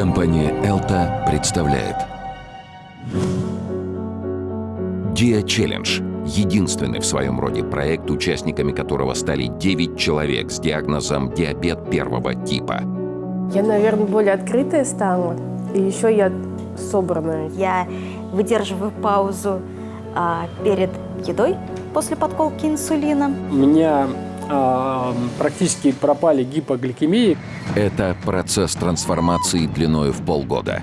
Компания «Элта» представляет Dia Challenge – единственный в своем роде проект, участниками которого стали 9 человек с диагнозом диабет первого типа. Я, наверное, более открытая стала, и еще я собранная. Я выдерживаю паузу а, перед едой после подколки инсулина. У меня практически пропали гипогликемии. Это процесс трансформации длиною в полгода.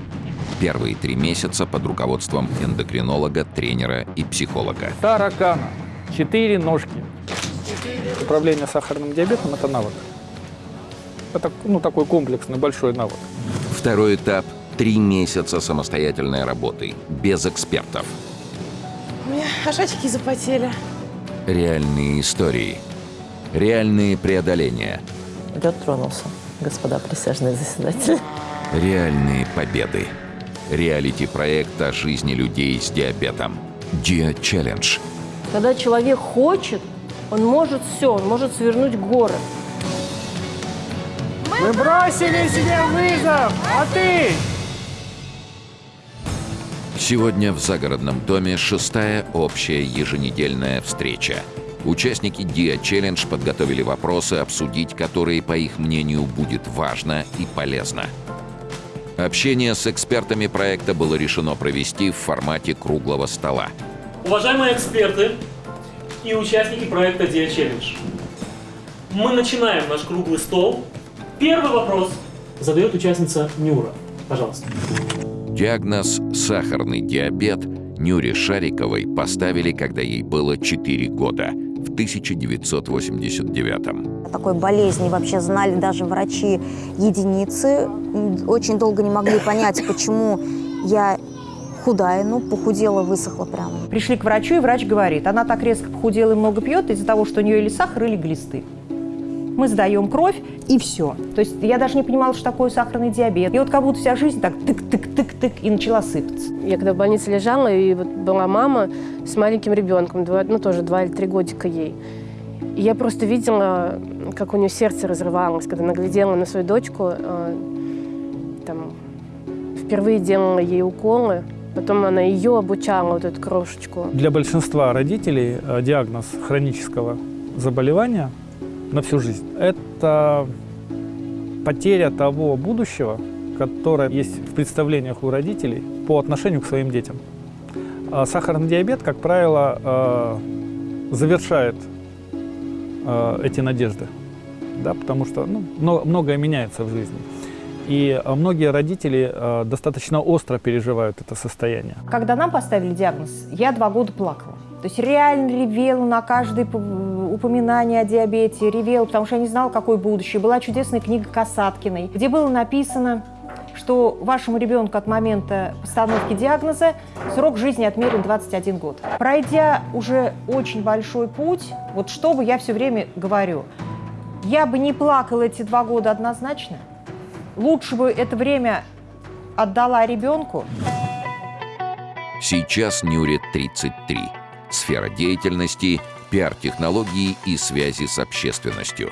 Первые три месяца под руководством эндокринолога, тренера и психолога. Таракана. Четыре ножки. Управление сахарным диабетом – это навык. Это ну, такой комплексный большой навык. Второй этап – три месяца самостоятельной работы, без экспертов. У меня аж очки запотели. Реальные истории. Реальные преодоления. Лед тронулся, господа присяжные заседатели. Реальные победы. Реалити-проект о жизни людей с диабетом. Challenge. Когда человек хочет, он может все, он может свернуть горы. Мы бросили себе вызов, а ты? Сегодня в загородном доме шестая общая еженедельная встреча. Участники Dia Challenge подготовили вопросы, обсудить которые, по их мнению, будет важно и полезно. Общение с экспертами проекта было решено провести в формате круглого стола. Уважаемые эксперты и участники проекта Dia Challenge, мы начинаем наш круглый стол. Первый вопрос задает участница Нюра. Пожалуйста. Диагноз «сахарный диабет» Нюре Шариковой поставили, когда ей было 4 года, в 1989 Такой болезни вообще знали даже врачи единицы. Очень долго не могли понять, почему я худая, ну, похудела, высохла прямо. Пришли к врачу, и врач говорит, она так резко похудела и много пьет из-за того, что у нее или сахар, или глисты. Мы сдаем кровь, и все. То есть я даже не понимала, что такое сахарный диабет. И вот как будто вся жизнь так тык-тык-тык-тык и начала сыпаться. Я когда в больнице лежала, и вот была мама с маленьким ребенком, два, ну тоже два или три годика ей. И я просто видела, как у нее сердце разрывалось, когда она глядела на свою дочку, э, там, впервые делала ей уколы, потом она ее обучала, вот эту крошечку. Для большинства родителей э, диагноз хронического заболевания на всю жизнь – это потеря того будущего, которое есть в представлениях у родителей по отношению к своим детям. А Сахарный диабет, как правило, э, завершает э, эти надежды, да, потому что ну, мно- многое меняется в жизни. И многие родители э, достаточно остро переживают это состояние. Когда нам поставили диагноз, я два года плакала. То есть реально ревела на каждое п- упоминание о диабете, ревела, потому что я не знала, какое будущее. Была чудесная книга Касаткиной, где было написано, что вашему ребенку от момента постановки диагноза срок жизни отмерен 21 год. Пройдя уже очень большой путь, вот что бы я все время говорю, я бы не плакала эти два года однозначно, лучше бы это время отдала ребенку, Сейчас Нюре 33. Сфера деятельности – пиар-технологии и связи с общественностью.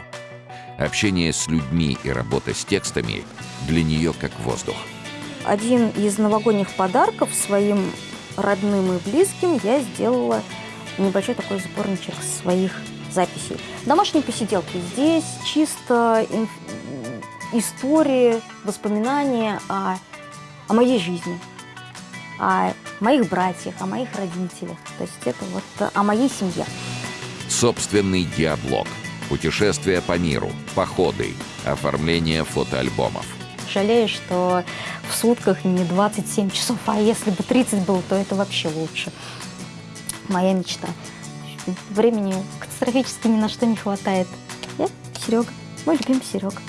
Общение с людьми и работа с текстами для нее как воздух. Один из новогодних подарков своим родным и близким я сделала небольшой такой сборничек своих записей. Домашние посиделки. Здесь чисто инф- истории, воспоминания о, о моей жизни, о моих братьях, о моих родителях. То есть это вот о моей семье. Собственный диаблог. Путешествия по миру, походы, оформление фотоальбомов. Жалею, что в сутках не 27 часов, а если бы 30 было, то это вообще лучше. Моя мечта. Времени катастрофически ни на что не хватает. Я Серега, мой любимый Серега.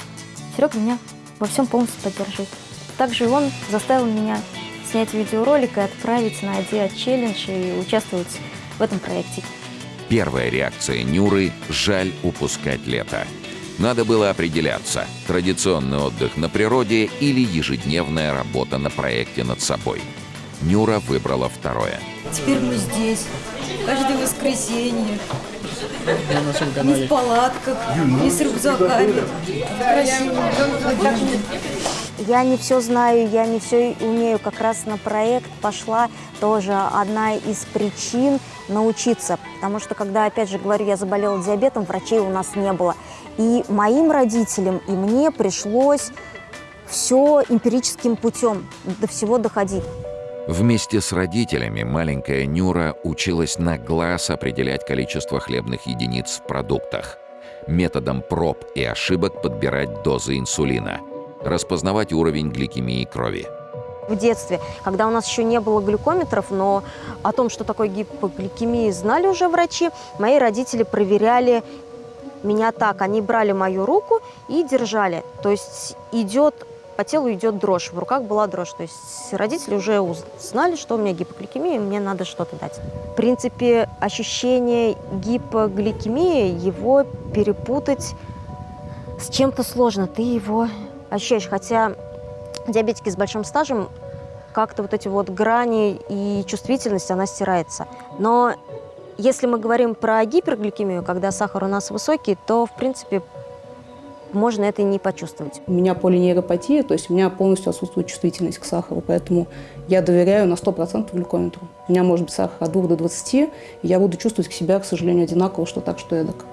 Серега меня во всем полностью поддерживает. Также он заставил меня снять видеоролик и отправить на Dia Challenge и участвовать в этом проекте. Первая реакция Нюры – жаль упускать лето. Надо было определяться – традиционный отдых на природе или ежедневная работа на проекте над собой. Нюра выбрала второе. Теперь мы здесь. Каждое воскресенье. Не в палатках, не с рюкзаками. Красиво. Я не все знаю, я не все умею. Как раз на проект пошла тоже одна из причин научиться. Потому что, когда, опять же, говорю, я заболела диабетом, врачей у нас не было. И моим родителям, и мне пришлось все эмпирическим путем до всего доходить. Вместе с родителями маленькая Нюра училась на глаз определять количество хлебных единиц в продуктах, методом проб и ошибок подбирать дозы инсулина, распознавать уровень гликемии крови. В детстве, когда у нас еще не было глюкометров, но о том, что такое гипогликемия, знали уже врачи, мои родители проверяли меня так. Они брали мою руку и держали. То есть идет по телу идет дрожь, в руках была дрожь. То есть родители уже знали, что у меня гипогликемия, и мне надо что-то дать. В принципе, ощущение гипогликемии, его перепутать с чем-то сложно. Ты его ощущаешь. Хотя диабетики с большим стажем, как-то вот эти вот грани и чувствительность, она стирается. Но если мы говорим про гипергликемию, когда сахар у нас высокий, то, в принципе, можно это и не почувствовать. У меня полинейропатия, то есть у меня полностью отсутствует чувствительность к сахару, поэтому я доверяю на 100% глюкометру. У меня может быть сахар от 2 до 20, и я буду чувствовать себя, к сожалению, одинаково, что так, что эдак.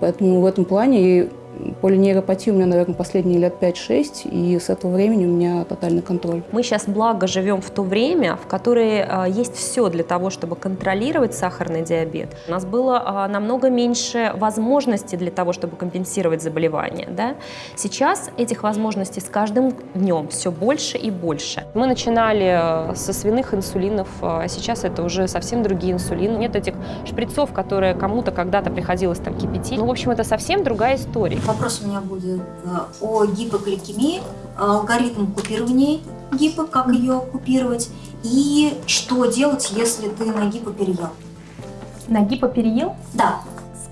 Поэтому в этом плане Полинейропатия у меня, наверное, последние лет 5-6, и с этого времени у меня тотальный контроль. Мы сейчас, благо, живем в то время, в которое э, есть все для того, чтобы контролировать сахарный диабет. У нас было э, намного меньше возможностей для того, чтобы компенсировать заболевание. Да? Сейчас этих возможностей с каждым днем все больше и больше. Мы начинали э, со свиных инсулинов, а сейчас это уже совсем другие инсулины. Нет этих шприцов, которые кому-то когда-то приходилось там кипятить. Ну, в общем, это совсем другая история. Вопрос у меня будет э, о гипогликемии, алгоритм купирования гипо, как ее купировать, и что делать, если ты на гипо переел. На гипо переел? Да.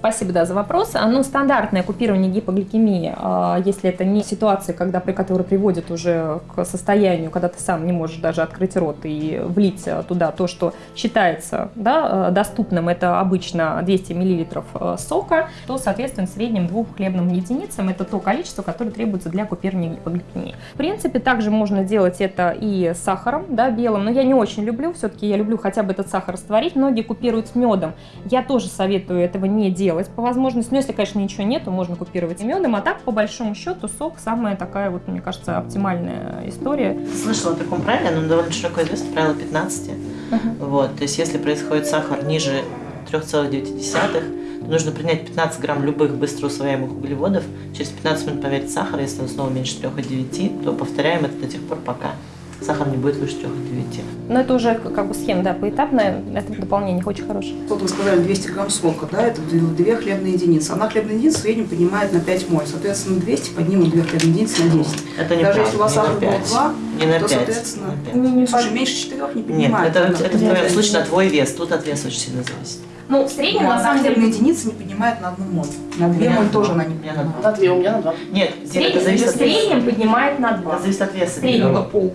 Спасибо да, за вопрос. А, ну, стандартное купирование гипогликемии, а, если это не ситуация, когда, при которой приводит уже к состоянию, когда ты сам не можешь даже открыть рот и влить туда то, что считается да, доступным, это обычно 200 мл сока, то, соответственно, в среднем двум хлебным единицам это то количество, которое требуется для купирования гипогликемии. В принципе, также можно делать это и с сахаром, да, белым, но я не очень люблю, все-таки я люблю хотя бы этот сахар растворить. Многие купируют с медом. Я тоже советую этого не делать делать по возможности. Но если, конечно, ничего нет, то можно купировать и медом. А так, по большому счету, сок самая такая вот, мне кажется, оптимальная история. Слышала о таком правиле, оно довольно широко известно, правило 15. Uh -huh. Вот, то есть если происходит сахар ниже 3,9, то нужно принять 15 грамм любых быстро усвояемых углеводов, через 15 минут померить сахар, если он снова меньше 3,9, то повторяем это до тех пор, пока сахар не будет выше 3,9. Но это уже как бы схема, да, поэтапная, это дополнение очень хорошее. Вот вы сказали 200 грамм сока, да, это 2 хлебные единицы. Одна хлебная единица в среднем поднимает на 5 моль, соответственно, 200 поднимут 2 хлебные единицы на 10. Это не Даже правда, если у вас сахар был 2, не на то, 5, соответственно, не на 5. слушай, меньше 4 не поднимает. Нет, это, это в твоем случае на твой вес, тут от веса очень сильно зависит. Ну, в среднем, ну, на самом деле... единица не поднимает на одну моль. На две моль тоже она не поднимает. На две, у меня на два. Нет, это зависит от веса. В среднем поднимает на два. Это зависит от веса. Среднего пол.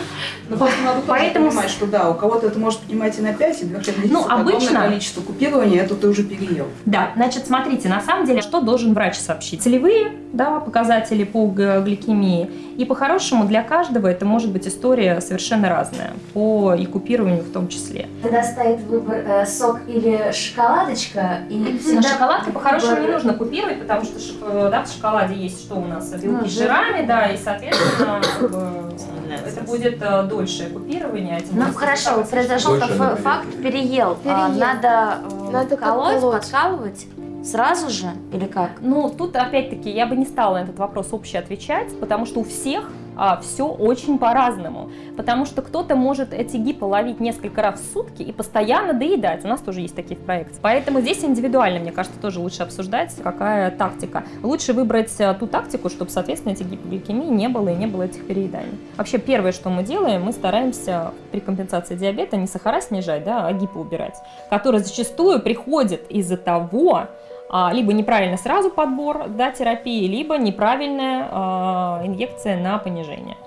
Ну, просто надо Поэтому... понимать, что да, у кого-то это может поднимать и на 5, и 2 Ну, обычно... количество купирования, это ты уже переел. Да, значит, смотрите, на самом деле, что должен врач сообщить? Целевые да, показатели по гликемии. И по-хорошему для каждого это может быть история совершенно разная, по и купированию в том числе. Когда стоит выбор э, сок или шоколадочка, и всегда... шоколадки по-хорошему не нужно купировать, потому что да, в шоколаде есть что у нас? Белки ну, с жирами, да, и, соответственно, это будет э, дольшее купирование. Ну хорошо, произошел факт, переел. А, переел. Надо, э, Надо колоть, подкалывать. Сразу же или как? Ну, тут опять-таки я бы не стала на этот вопрос общий отвечать, потому что у всех а, все очень по-разному. Потому что кто-то может эти гипы ловить несколько раз в сутки и постоянно доедать. У нас тоже есть такие проекты. Поэтому здесь индивидуально, мне кажется, тоже лучше обсуждать, какая тактика. Лучше выбрать а, ту тактику, чтобы, соответственно, этих гипогликемий не было и не было этих перееданий. Вообще, первое, что мы делаем, мы стараемся при компенсации диабета не сахара снижать, да, а гипо убирать, который зачастую приходит из-за того, либо неправильно сразу подбор да, терапии, либо неправильная а, инъекция на понижение.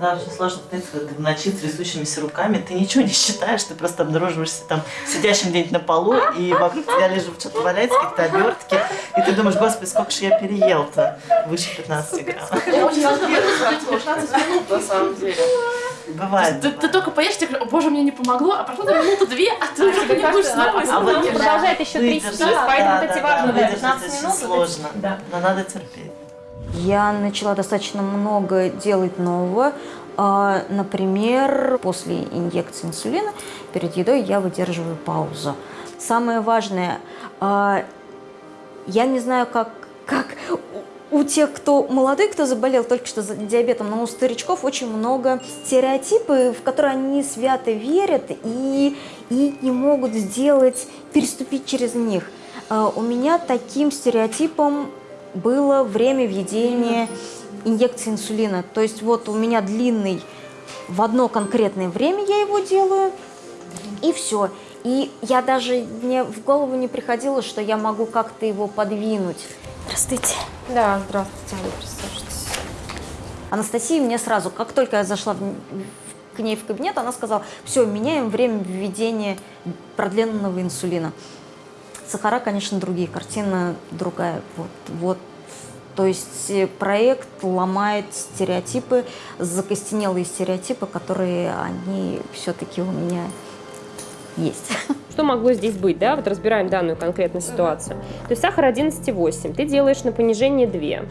Да, очень сложно когда ты в ночи с трясущимися руками, ты ничего не считаешь, ты просто обнаруживаешься там сидящим где-нибудь на полу, и вокруг тебя лежит что-то валяется, какие-то обертки, и ты думаешь, господи, сколько же я переел-то, выше 15 грамм. Очень выдержать 15 минут, на самом деле. Бывает. Ты, ты только поешь, тебе говорят, о боже, мне не помогло, а прошло там минуту-две, а ты уже не будешь снова и а вот продолжает еще трястись, поэтому вот эти важные да, 15 минут. сложно, но надо терпеть. Я начала достаточно много делать нового. А, Например, после инъекции инсулина перед едой я выдерживаю паузу. Самое важное, а, я не знаю, как, как у тех, кто молодой, кто заболел только что диабетом, но у старичков очень много стереотипы, в которые они свято верят и, и не могут сделать, переступить через них. А, У меня таким стереотипом было время введения инъекции инсулина. То есть вот у меня длинный, в одно конкретное время я его делаю, и все. И я даже, мне в голову не приходило, что я могу как-то его подвинуть. Здравствуйте. Да, здравствуйте, присаживайтесь. Анастасия мне сразу, как только я зашла в- в- к ней в кабинет, она сказала, все, меняем время введения продленного инсулина. Сахара, конечно, другие, картина другая. Вот, вот. То есть э, проект ломает стереотипы, закостенелые стереотипы, которые они все-таки у меня есть. Что могло здесь быть, да? Вот разбираем данную конкретную ситуацию. То есть сахар 11,8, ты делаешь на понижение 2.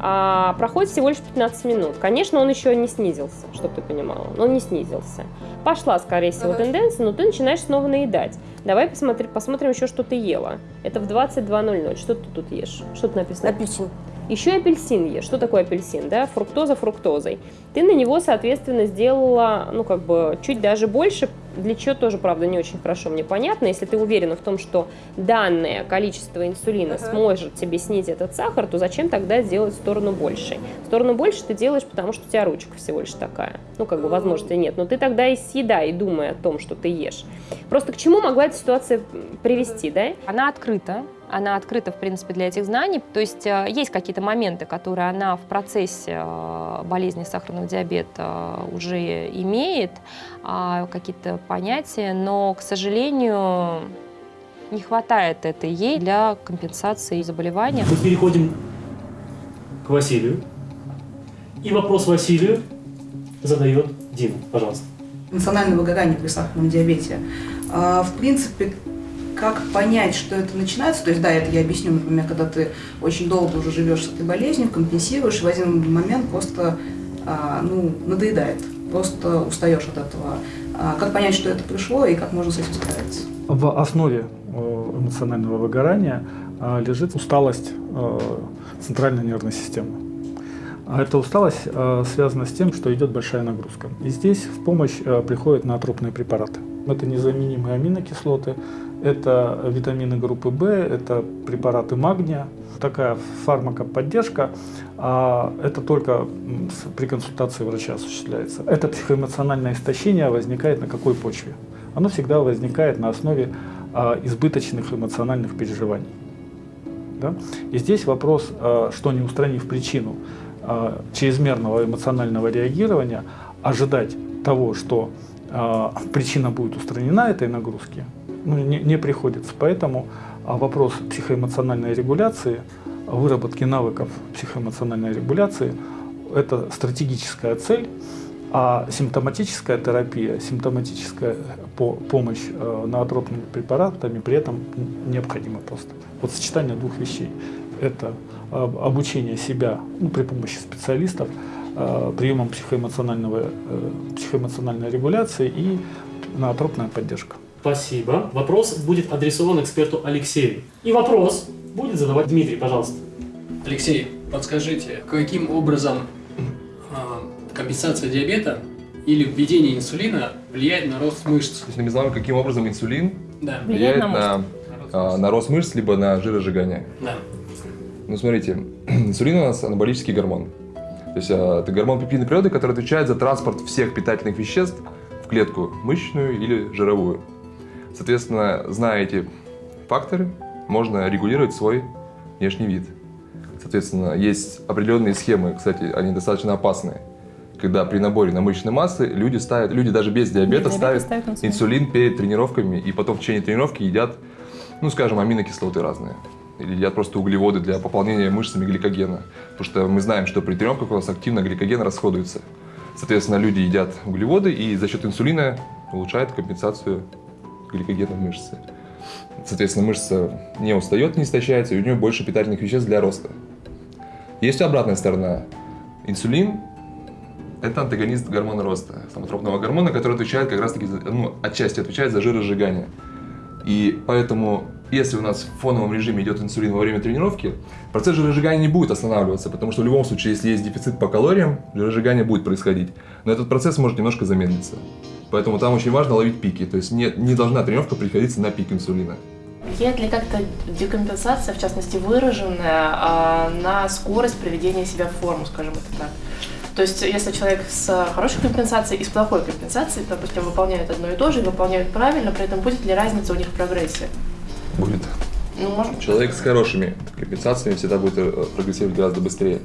А, проходит всего лишь 15 минут. Конечно, он еще не снизился, чтобы ты понимала. но Он не снизился. Пошла, скорее всего, тенденция, но ты начинаешь снова наедать. Давай посмотри, посмотрим еще, что ты ела. Это в 22.00. Что ты тут ешь? Что тут написано? Апельсин. Еще апельсин ешь. Что такое апельсин? Да? Фруктоза фруктозой. Ты на него, соответственно, сделала, ну, как бы, чуть даже больше. Для чего тоже, правда, не очень хорошо мне понятно. Если ты уверена в том, что данное количество инсулина сможет тебе снизить этот сахар, то зачем тогда сделать в сторону больше? В сторону больше ты делаешь, потому что у тебя ручка всего лишь такая. Ну, как бы, возможности нет. Но ты тогда и съедай, думая о том, что ты ешь. Просто к чему могла эта ситуация привести, да? Она открыта, она открыта, в принципе, для этих знаний. То есть э, есть какие-то моменты, которые она в процессе э, болезни сахарного диабета уже имеет, а, какие-то понятия, но, к сожалению, не хватает это ей для компенсации заболевания. Мы переходим к Василию. И вопрос Василию задает Дима. Пожалуйста. национальное выгорание при сахарном диабете. А, В принципе, как понять, что это начинается, то есть, да, это я объясню, например, когда ты очень долго уже живешь с этой болезнью, компенсируешь, и в один момент просто, а, ну, надоедает, просто устаешь от этого. А, Как понять, что это пришло и как можно с этим справиться? В основе э, эмоционального выгорания э, лежит усталость э, центральной нервной системы. А эта усталость связана с тем, что идет большая нагрузка. И здесь в помощь приходят наотропные препараты. Это незаменимые аминокислоты, это витамины группы В, это препараты магния. Такая фармакоподдержка, а это только при консультации врача осуществляется. Это психоэмоциональное истощение возникает на какой почве? Оно всегда возникает на основе а, избыточных эмоциональных переживаний. Да? И здесь вопрос, а, что не устранив причину а, чрезмерного эмоционального реагирования, ожидать того, что а, причина будет устранена этой нагрузки, ну, не, не приходится. Поэтому вопрос психоэмоциональной регуляции, выработки навыков психоэмоциональной регуляции – это стратегическая цель, а симптоматическая терапия, симптоматическая по- помощь э, наотропными препаратами при этом необходима просто. Вот сочетание двух вещей – это э, обучение себя ну, при помощи специалистов, э, приемом психоэмоционального, психоэмоциональной регуляции и наотропная поддержка. Спасибо. Вопрос будет адресован эксперту Алексею. И вопрос будет задавать Дмитрий, пожалуйста. Алексей, подскажите, каким образом а, компенсация диабета или введение инсулина влияет на рост мышц? То есть мы знаем, каким образом инсулин Да. влияет Влияет на на, а, на рост мышц, либо на жиросжигание. Да. Ну, смотрите, инсулин у нас анаболический гормон. То есть а, это гормон пептидной природы, который отвечает за транспорт всех питательных веществ в клетку мышечную или жировую. Соответственно, зная эти факторы, можно регулировать свой внешний вид. Соответственно, есть определенные схемы, кстати, они достаточно опасные, когда при наборе на мышечной массы люди ставят, люди даже без диабета Без диабета ставят, ставят инсулин. инсулин перед тренировками и потом в течение тренировки едят, ну скажем, аминокислоты разные. Или едят просто углеводы для пополнения мышцами гликогена. Потому что мы знаем, что при тренировках у нас активно гликоген расходуется. Соответственно, люди едят углеводы и за счет инсулина улучшают компенсацию гликогена в мышце. Соответственно, мышца не устает, не истощается, и у нее больше питательных веществ для роста. Есть обратная сторона. Инсулин – это антагонист гормона роста, самотропного гормона, который отвечает как раз-таки, ну, отчасти отвечает за жиросжигание. И поэтому, если у нас в фоновом режиме идет инсулин во время тренировки, процесс жиросжигания не будет останавливаться, потому что в любом случае, если есть дефицит по калориям, жиросжигание будет происходить. Но этот процесс может немножко замедлиться. Поэтому там очень важно ловить пики. То есть не, не должна тренировка приходиться на пик инсулина. Влияет ли как-то декомпенсация, в частности выраженная, а, на скорость приведения себя в форму, скажем это так? То есть, если человек с хорошей компенсацией и с плохой компенсацией, допустим, выполняют одно и то же и выполняют правильно, при этом будет ли разница у них в прогрессе? Будет. Ну, может, Человек с хорошими компенсациями всегда будет э, прогрессировать гораздо быстрее.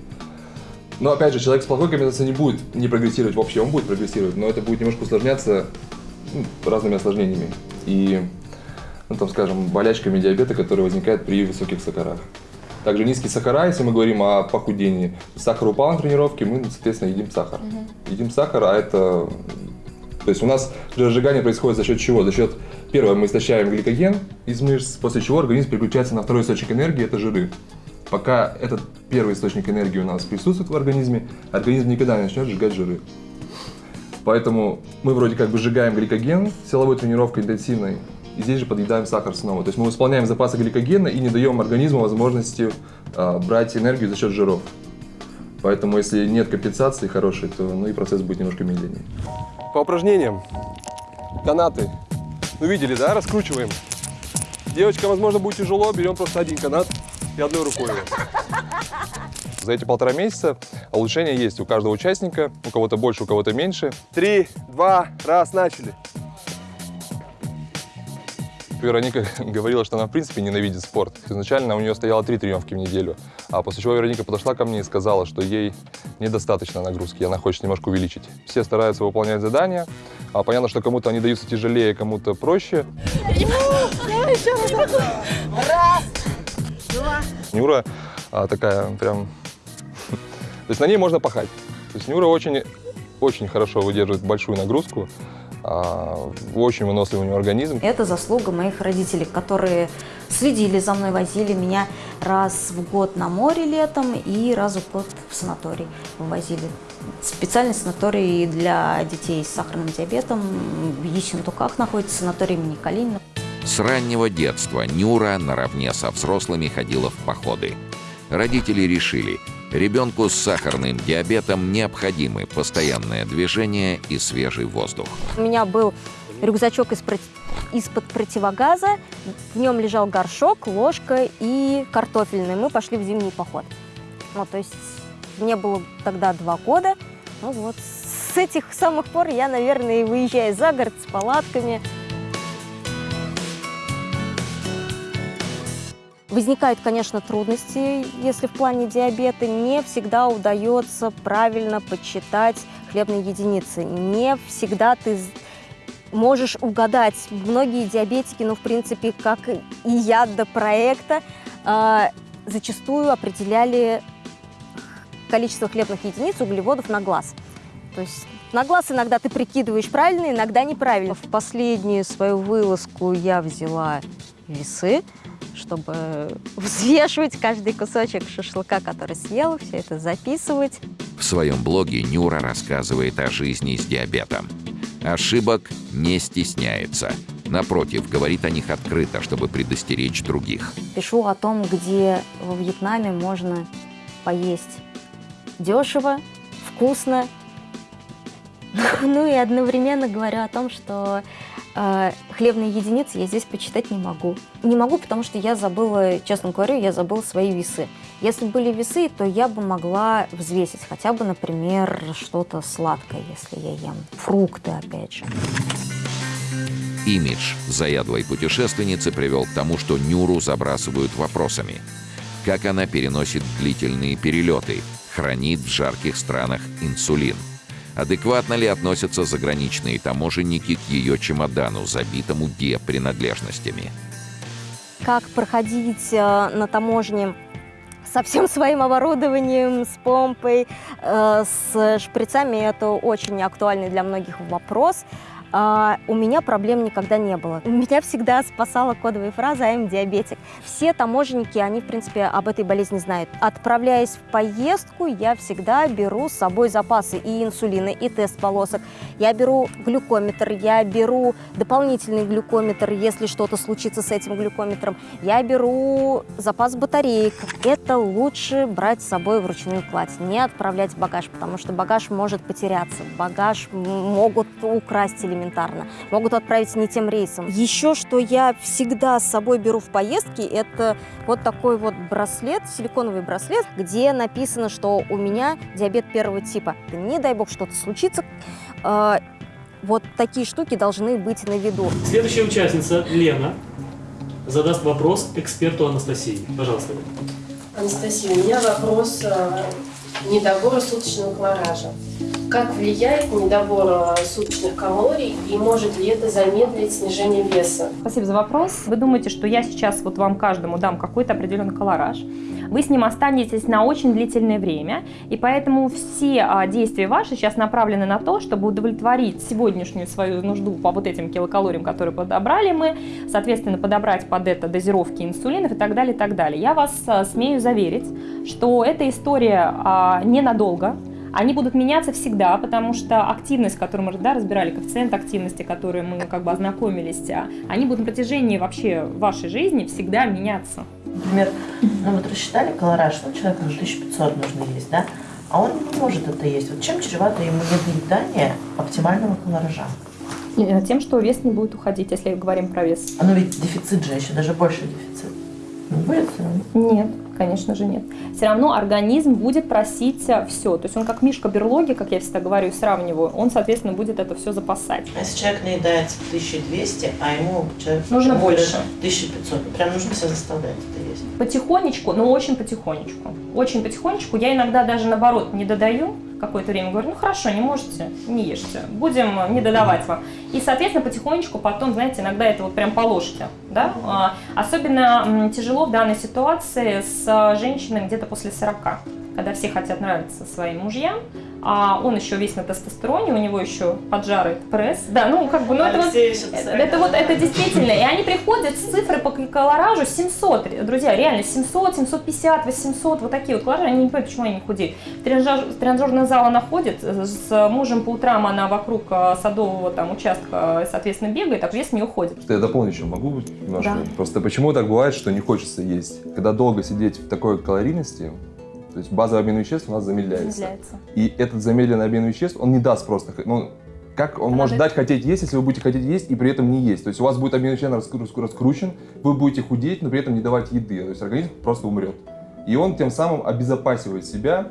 Но опять же, человек с плохой компенсацией не будет не прогрессировать вообще, он будет прогрессировать, но это будет немножко усложняться ну, разными осложнениями. И, ну, там, скажем, болячками диабета, которые возникают при высоких сахарах. Также низкие сахара, если мы говорим о похудении. Сахар упал на тренировке, мы, соответственно, едим сахар. Едим сахар, а это... То есть у нас жиросжигание происходит за счет чего? За счет, первое, мы истощаем гликоген из мышц, после чего организм переключается на второй источник энергии, это жиры. Пока этот первый источник энергии у нас присутствует в организме, организм никогда не начнет сжигать жиры. Поэтому мы вроде как бы сжигаем гликоген силовой тренировкой интенсивной, и здесь же подъедаем сахар снова. То есть мы восполняем запасы гликогена и не даем организму возможности а, брать энергию за счет жиров. Поэтому если нет компенсации хорошей, то ну и процесс будет немножко медленнее. По упражнениям. Канаты. Ну видели, да? Раскручиваем. Девочкам, возможно, будет тяжело. Берем просто один канат и одной рукой его. За эти полтора месяца улучшения есть у каждого участника, у кого-то больше, у кого-то меньше. Три, два, раз, начали. Вероника говорила, что она в принципе ненавидит спорт. Изначально у нее стояло три тренировки в неделю, а после чего Вероника подошла ко мне и сказала, что ей недостаточно нагрузки, и она хочет немножко увеличить. Все стараются выполнять задания, а понятно, что кому-то они даются тяжелее, кому-то проще. Раз, два. Нюра а, такая прям... То есть на ней можно пахать. То есть Нюра очень, очень хорошо выдерживает большую нагрузку, а, очень выносливый у нее организм. Это заслуга моих родителей, которые следили за мной, возили меня раз в год на море летом и раз в год в санаторий вывозили. Специальный санаторий для детей с сахарным диабетом в Ессентуках находится, санаторий имени Калинина. С раннего детства Нюра наравне со взрослыми ходила в походы. Родители решили, ребенку с сахарным диабетом необходимы постоянное движение и свежий воздух. У меня был рюкзачок из из-под противогаза, в нем лежал горшок, ложка и картофельный. Мы пошли в зимний поход. Вот, то есть мне было тогда два года. Ну вот, с этих самых пор я, наверное, выезжаю за город с палатками. Возникают, конечно, трудности, если в плане диабета. Не всегда удается правильно подсчитать хлебные единицы. Не всегда ты можешь угадать. Многие диабетики, ну, в принципе, как и я до проекта, а, зачастую определяли количество хлебных единиц углеводов на глаз. То есть на глаз иногда ты прикидываешь правильно, иногда неправильно. В последнюю свою вылазку я взяла весы, чтобы взвешивать каждый кусочек шашлыка, который съела, все это записывать. В своем блоге Нюра рассказывает о жизни с диабетом. Ошибок не стесняется. Напротив, говорит о них открыто, чтобы предостеречь других. Пишу о том, где во Вьетнаме можно поесть дешево, вкусно. Ну и одновременно говорю о том, что хлебные единицы я здесь почитать не могу. Не могу, потому что я забыла, честно говорю, я забыла свои весы. Если были весы, то я бы могла взвесить хотя бы, например, что-то сладкое, если я ем. Фрукты, опять же. Имидж заядлой путешественницы привел к тому, что Нюру забрасывают вопросами. Как она переносит длительные перелеты, хранит в жарких странах инсулин. Адекватно ли относятся заграничные таможенники к ее чемодану, забитому диапринадлежностями? Как проходить э, на таможне со всем своим оборудованием, с помпой, э, с шприцами, это очень актуальный для многих вопрос. А, у меня проблем никогда не было. Меня всегда спасала кодовая фраза «I'm диабетик». Все таможенники, они, в принципе, об этой болезни знают. Отправляясь в поездку, я всегда беру с собой запасы и инсулина, и тест полосок. Я беру глюкометр, я беру дополнительный глюкометр, если что-то случится с этим глюкометром. Я беру запас батареек. Это лучше брать с собой в ручную кладь, не отправлять багаж, потому что багаж может потеряться, багаж могут украсть элементарно элементарно. Могут отправить не тем рейсом. Еще что я всегда с собой беру в поездки, это вот такой вот браслет, силиконовый браслет, где написано, что у меня диабет первого типа. Не дай бог что-то случится, э, вот такие штуки должны быть на виду. Следующая участница, Лена, задаст вопрос эксперту Анастасии. Пожалуйста. Анастасия, у меня вопрос э, недобора суточного колоража. Как влияет недобор суточных калорий и может ли это замедлить снижение веса? Спасибо за вопрос. Вы думаете, что я сейчас вот вам каждому дам какой-то определенный колораж, вы с ним останетесь на очень длительное время, и поэтому все а, действия ваши сейчас направлены на то, чтобы удовлетворить сегодняшнюю свою нужду по вот этим килокалориям, которые подобрали мы, соответственно, подобрать под это дозировки инсулинов и так далее, и так далее. Я вас а, смею заверить, что эта история а, ненадолго, они будут меняться всегда, потому что активность, которую мы да, разбирали, коэффициент активности, который мы как бы ознакомились, а, они будут на протяжении вообще вашей жизни всегда меняться. Например, ну вот рассчитали колораж, ну человеку 1500 нужно есть, да? А он не может это есть. Вот чем чревато ему недоедание оптимального колоража? Э, тем, что вес не будет уходить, если говорим про вес. А ну ведь дефицит же, еще даже больше дефицит. Не будет все равно? Нет. Конечно же нет. Все равно организм будет просить э, все. То есть он как мишка берлоги, как я всегда говорю и сравниваю, он, соответственно, будет это все запасать. А если человек наедается в 1200, а ему человек нужно больше. 1500, прям нужно себя заставлять. Потихонечку, но очень потихонечку. Очень потихонечку. Я иногда даже наоборот не додаю, какое-то время говорю, ну хорошо, не можете, не ешьте, будем не додавать вам. И, соответственно, потихонечку потом, знаете, иногда это вот прям по ложке, да. А, особенно тяжело в данной ситуации с женщиной где-то после 40, когда все хотят нравиться своим мужьям, а он еще весь на тестостероне, у него еще поджарый пресс. Да, ну как бы, ну это вот, это вот, это действительно, и они приходят с цифры по колоражу 700, друзья, реально 700, 750, 800, вот такие вот колоражи, они не понимают, почему они не худеют. В тренажер, тренажерный зал она ходит, с мужем по утрам она вокруг э, садового там участка, соответственно, бегает, так вес не уходит. Что я дополню еще могу немножко? Да. Просто почему так бывает, что не хочется есть? Когда долго сидеть в такой калорийности, то есть базовый обмен веществ у нас замедляется. замедляется. И этот замедленный обмен веществ, он не даст просто... Ну, как он может дать хотеть есть, если вы будете хотеть есть и при этом не есть? То есть у вас будет обмен веществ раскручен, вы будете худеть, но при этом не давать еды. То есть организм просто умрет. И он тем самым обезопасивает себя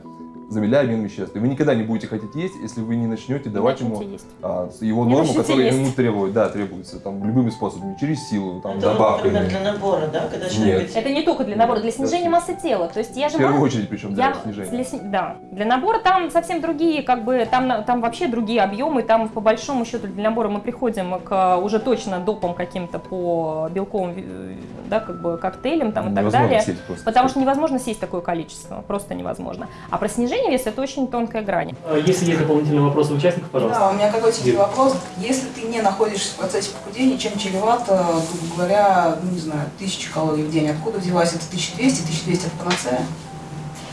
замедляя обмен веществ. И вы никогда не будете хотеть есть, если вы не начнете давать ему а, его Не норму, которая есть. ему требует, да, требуется, там, любыми способами, через силу, там, Это, добавками. например, для набора, да, когда человек... Нет. Это не только для набора, для снижения массы тела. То есть я же В первую очередь, причем, для я- снижения. для да. Для набора там совсем другие, как бы, там, там вообще другие объемы, там по большому счету для набора мы приходим к уже точно допам каким-то по белковым, э, да, как бы коктейлям там и так далее. сесть просто. Потому что невозможно сесть такое количество, просто невозможно. А про снижение веса это очень тонкая грань. А Если есть дополнительные вопросы у участников, пожалуйста. Да, у меня коротенький Юрий. вопрос. Если ты не находишься в процессе похудения, чем чревато, грубо говоря, ну не знаю, тысяча калорий в день? Откуда взялась это 1200? 1200 это панацея?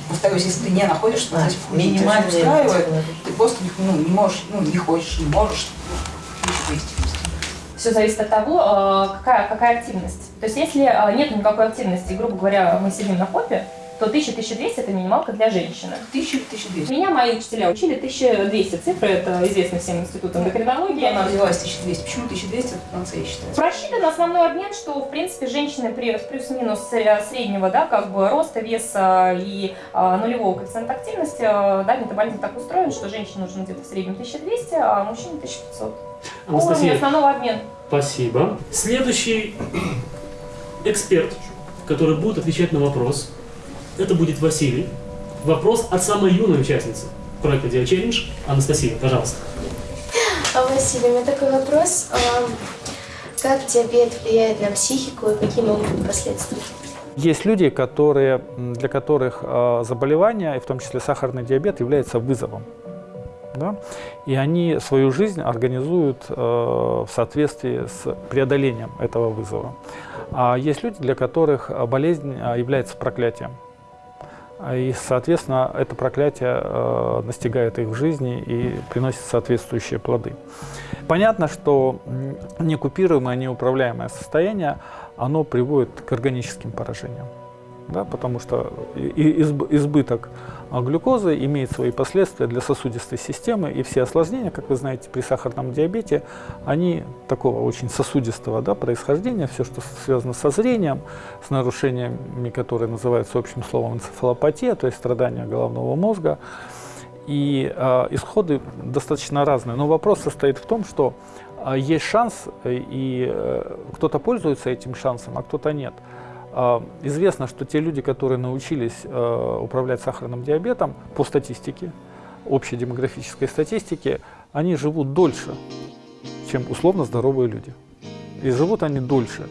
Повторюсь, если ты не находишься в процессе похудения, тебя минимальные всё устраивает, ты просто ну, не можешь, ну не хочешь, не можешь, 1200. Все зависит от того, э, какая, какая активность. То есть если э, нет никакой активности, грубо говоря, мы сидим на попе, то 1000-1200 это минималка для женщины. 1000-1200. Меня мои учителя учили 1200 цифры, это известно всем институтам эндокринологии. Она взялась 1200. Почему 1200 это панацея считается? Просчитан основной обмен, что, в принципе, женщины при плюс-минус среднего, да, как бы роста, веса и а, нулевого коэффициента активности, а, да, метаболизм так устроен, что женщине нужно где-то в среднем 1200, а мужчине 1500. Уровень Анастасия, основного обмена. спасибо. Следующий эксперт, который будет отвечать на вопрос, это будет Василий. Вопрос от самой юной участницы. проекта Dia Challenge. Анастасия, пожалуйста. А, Василий, у меня такой вопрос. А, Как диабет влияет на психику и какие могут быть последствия? Есть люди, которые, для которых э, заболевание, и в том числе сахарный диабет, является вызовом. Да? И они свою жизнь организуют э, в соответствии с преодолением этого вызова. А есть люди, для которых болезнь является проклятием. А И, соответственно, это проклятие э, настигает их в жизни и приносит соответствующие плоды. Понятно, что некупируемое, неуправляемое состояние, оно приводит к органическим поражениям. Да, потому что избыток а, глюкозы имеет свои последствия для сосудистой системы, и все осложнения, как вы знаете, при сахарном диабете, они такого очень сосудистого да, происхождения, все, что связано со зрением, с нарушениями, которые называются общим словом энцефалопатия, то есть страдания головного мозга, и э, исходы достаточно разные. Но вопрос состоит в том, что э, есть шанс, э, и э, кто-то пользуется этим шансом, а кто-то нет. А, Известно, что те люди, которые научились э, управлять сахарным диабетом, по статистике, общей демографической статистике, они живут дольше, чем условно здоровые люди. И живут они дольше.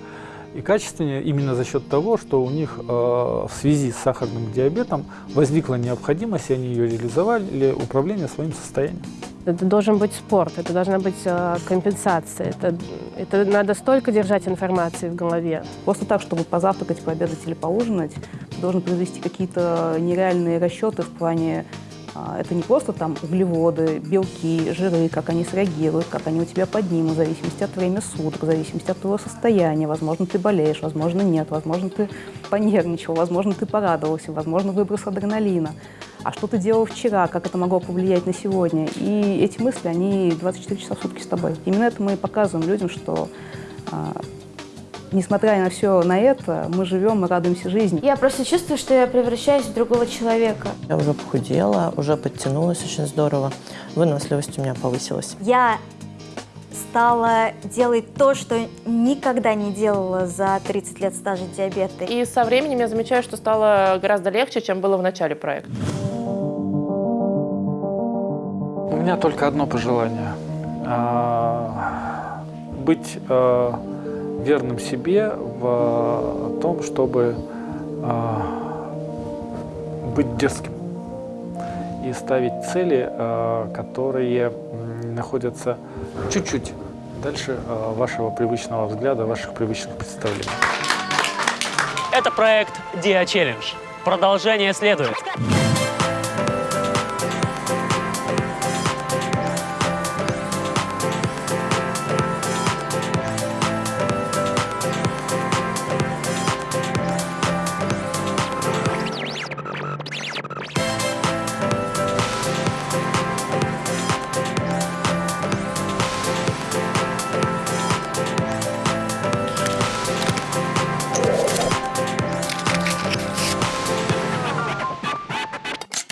И качественнее именно за счет того, что у них э, в связи с сахарным диабетом возникла необходимость, и они ее реализовали, управление своим состоянием. Это должен быть спорт, это должна быть э, компенсация. Это, это надо столько держать информации в голове. Просто так, чтобы позавтракать, пообедать или поужинать, должен произвести какие-то нереальные расчеты в плане это не просто там углеводы, белки, жиры, как они среагируют, как они у тебя поднимут, в зависимости от времени суток, в зависимости от твоего состояния. Возможно, ты болеешь, возможно, нет, возможно, ты понервничал, возможно, ты порадовался, возможно, выброс адреналина. А что ты делал вчера, как это могло повлиять на сегодня? И эти мысли, они 24 часа в сутки с тобой. Именно это мы и показываем людям, что а, несмотря на все на это, мы живем, мы радуемся жизни. Я просто чувствую, что я превращаюсь в другого человека. Я уже похудела, уже подтянулась очень здорово. Выносливость у меня повысилась. Я стала делать то, что никогда не делала за 30 лет стажа диабета. И со временем я замечаю, что стало гораздо легче, чем было в начале проекта. У меня только одно пожелание. А, Быть э, верным себе в том, чтобы а, быть дерзким и ставить цели, а, которые находятся чуть-чуть дальше а, вашего привычного взгляда, ваших привычных представлений. Это проект Dia Challenge. Продолжение следует.